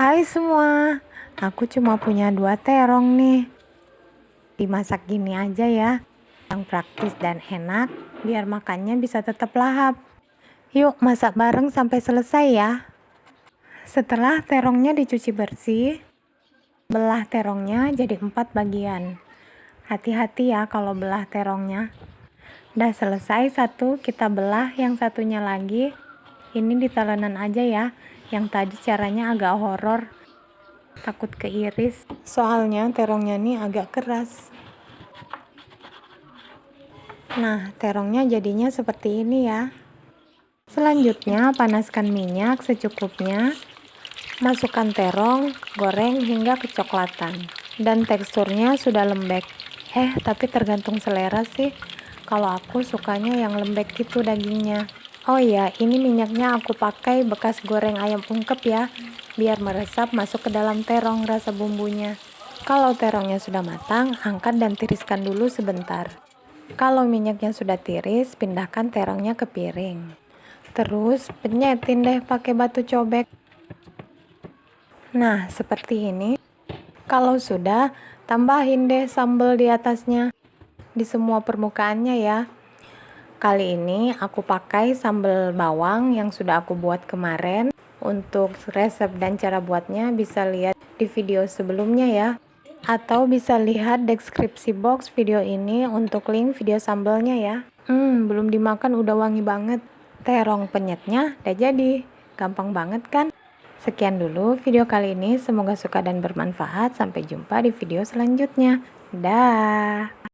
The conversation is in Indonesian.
Hai semua, aku cuma punya dua terong nih. Dimasak gini aja ya, yang praktis dan enak, biar makannya bisa tetap lahap. Yuk masak bareng sampai selesai ya. Setelah terongnya dicuci bersih, belah terongnya jadi empat bagian. Hati-hati ya kalau belah terongnya. Udah selesai satu, kita belah yang satunya lagi. Ini di talenan aja ya. Yang tadi caranya agak horor. Takut keiris. Soalnya terongnya ini agak keras. Nah, terongnya jadinya seperti ini ya. Selanjutnya, panaskan minyak secukupnya. Masukkan terong, goreng hingga kecoklatan. Dan teksturnya sudah lembek. Eh, tapi tergantung selera sih. Kalau aku sukanya yang lembek gitu dagingnya. Oh iya, ini minyaknya aku pakai bekas goreng ayam ungkep ya, biar meresap masuk ke dalam terong rasa bumbunya. Kalau terongnya sudah matang, angkat dan tiriskan dulu sebentar. Kalau minyaknya sudah tiris, pindahkan terongnya ke piring. Terus penyetin deh pakai batu cobek. Nah, seperti ini. Kalau sudah, tambahin deh sambal di atasnya di semua permukaannya ya. Kali ini aku pakai sambal bawang yang sudah aku buat kemarin. Untuk resep dan cara buatnya bisa lihat di video sebelumnya ya. Atau bisa lihat deskripsi box video ini untuk link video sambalnya ya. Hmm, belum dimakan udah wangi banget. Terong penyetnya udah jadi. Gampang banget kan? Sekian dulu video kali ini, semoga suka dan bermanfaat. Sampai jumpa di video selanjutnya. Dah.